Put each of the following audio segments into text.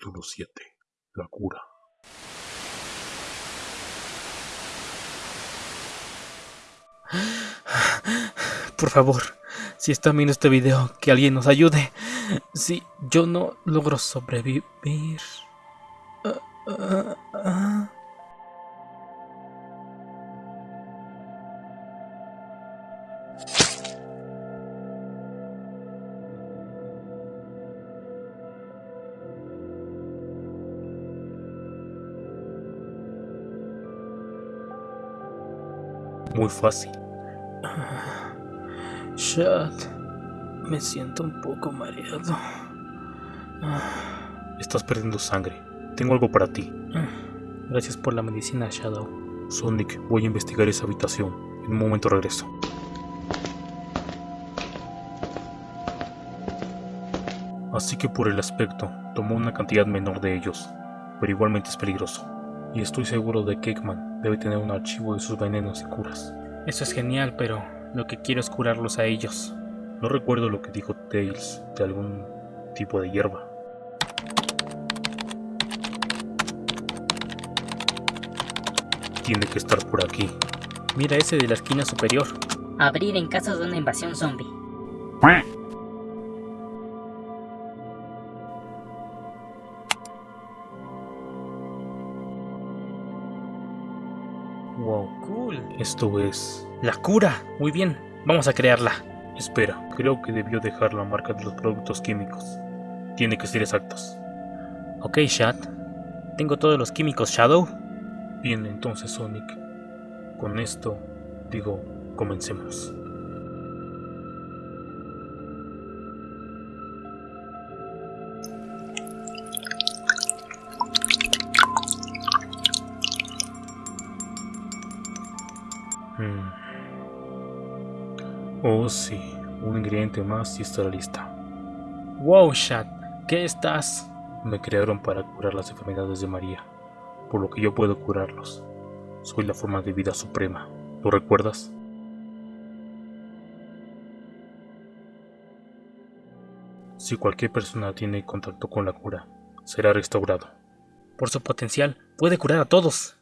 Capítulo 7. La cura. Por favor, si están viendo este video, que alguien nos ayude. Si yo no logro sobrevivir. Ah, ah, ah. Muy fácil. Shad, me siento un poco mareado. Estás perdiendo sangre. Tengo algo para ti. Gracias por la medicina, Shadow. Sonic, voy a investigar esa habitación. En un momento regreso. Así que por el aspecto, tomó una cantidad menor de ellos, pero igualmente es peligroso. Y estoy seguro de que Eggman debe tener un archivo de sus venenos y curas. Eso es genial, pero lo que quiero es curarlos a ellos. No recuerdo lo que dijo Tails de algún tipo de hierba. Tiene que estar por aquí. Mira ese de la esquina superior. Abrir en caso de una invasión zombie. Wow, cool. Esto es... La cura. Muy bien, vamos a crearla. Espera, creo que debió dejar la marca de los productos químicos. Tiene que ser exactos. Ok, Shad. Tengo todos los químicos, Shadow. Bien, entonces Sonic. Con esto, digo, comencemos. Hmm. Oh sí, un ingrediente más y estará lista. Wow, Shad, ¿qué estás? Me crearon para curar las enfermedades de María, por lo que yo puedo curarlos. Soy la forma de vida suprema. ¿Lo recuerdas? Si cualquier persona tiene contacto con la cura, será restaurado. Por su potencial, puede curar a todos.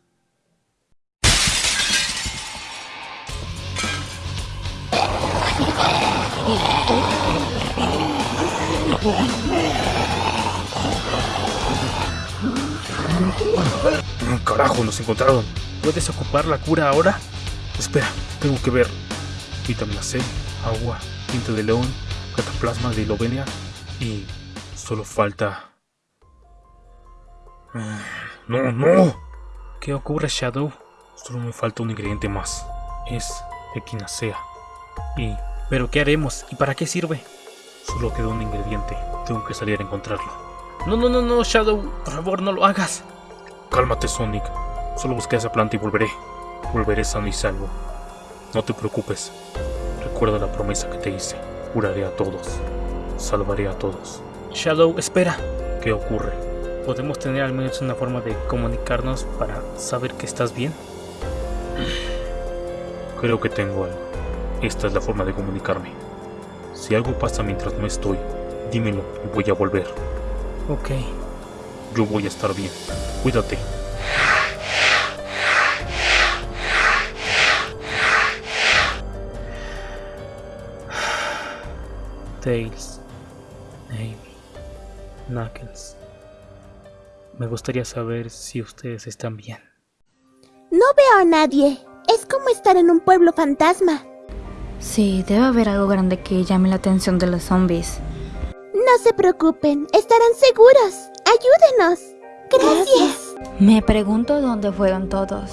Carajo, nos encontraron. ¿Puedes ocupar la cura ahora? Espera, tengo que ver. Vitamina C, agua, tinta de león, cataplasma de Lovenia y solo falta... No, no. ¿Qué ocurre, Shadow? Solo me falta un ingrediente más. Es equinacea. Y... ¿Pero qué haremos? ¿Y para qué sirve? Solo queda un ingrediente. Tengo que salir a encontrarlo. No, no, no, no, Shadow. Por favor, no lo hagas. Cálmate, Sonic. Solo busqué esa planta y volveré. Volveré sano y salvo. No te preocupes. Recuerda la promesa que te hice. Curaré a todos. Salvaré a todos. Shadow, espera. ¿Qué ocurre? ¿Podemos tener al menos una forma de comunicarnos para saber que estás bien? Creo que tengo algo. Esta es la forma de comunicarme. Si algo pasa mientras no estoy, dímelo y voy a volver. Ok. Yo voy a estar bien. Cuídate. Tails, Amy, Knuckles. Me gustaría saber si ustedes están bien. No veo a nadie. Es como estar en un pueblo fantasma. Sí, debe haber algo grande que llame la atención de los zombies. No se preocupen, estarán seguros. Ayúdenos. Gracias. Me pregunto dónde fueron todos.